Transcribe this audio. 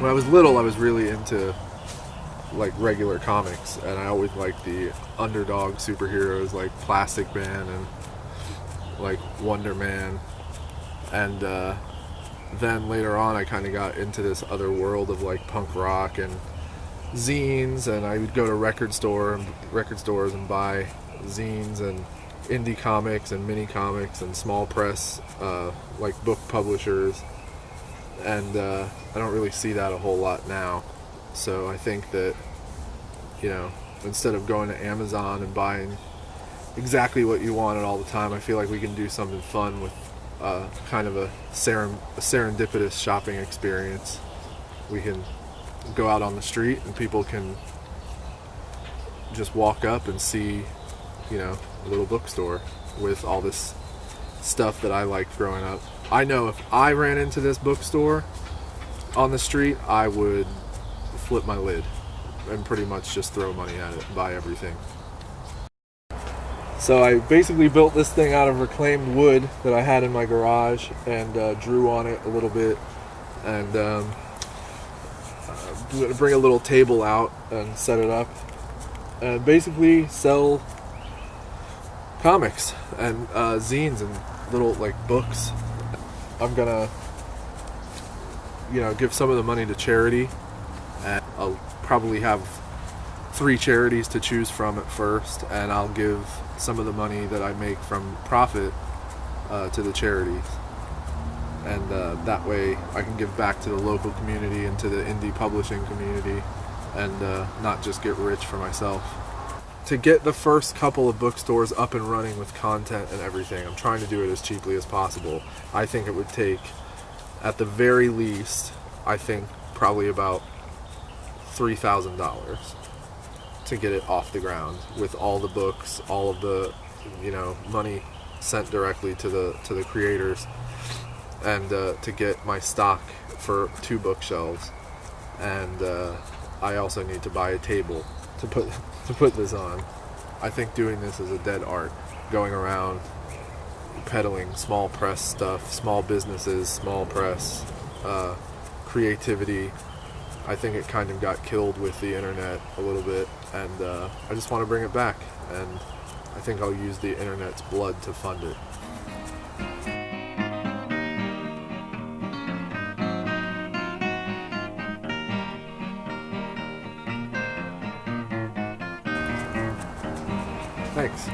when I was little, I was really into like regular comics, and I always liked the underdog superheroes like Plastic Man and like Wonder Man, and uh, then later on, I kind of got into this other world of like punk rock and zines, and I would go to record store record stores and buy zines and indie comics and mini comics and small press uh, like book publishers and uh, I don't really see that a whole lot now so I think that you know instead of going to Amazon and buying exactly what you wanted all the time I feel like we can do something fun with uh, kind of a, a serendipitous shopping experience we can go out on the street and people can just walk up and see you know, a little bookstore with all this stuff that I liked growing up. I know if I ran into this bookstore on the street, I would flip my lid and pretty much just throw money at it and buy everything. So I basically built this thing out of reclaimed wood that I had in my garage and uh, drew on it a little bit and um, to bring a little table out and set it up and basically sell comics and uh, zines and little like books. I'm gonna, you know, give some of the money to charity, and I'll probably have three charities to choose from at first, and I'll give some of the money that I make from profit uh, to the charities. And uh, that way I can give back to the local community and to the indie publishing community and uh, not just get rich for myself to get the first couple of bookstores up and running with content and everything, I'm trying to do it as cheaply as possible. I think it would take, at the very least, I think probably about $3,000 to get it off the ground with all the books, all of the, you know, money sent directly to the to the creators, and uh, to get my stock for two bookshelves, and uh, I also need to buy a table to put to put this on. I think doing this is a dead art. Going around peddling small press stuff, small businesses, small press, uh, creativity. I think it kind of got killed with the internet a little bit, and uh, I just want to bring it back. And I think I'll use the internet's blood to fund it. Thanks.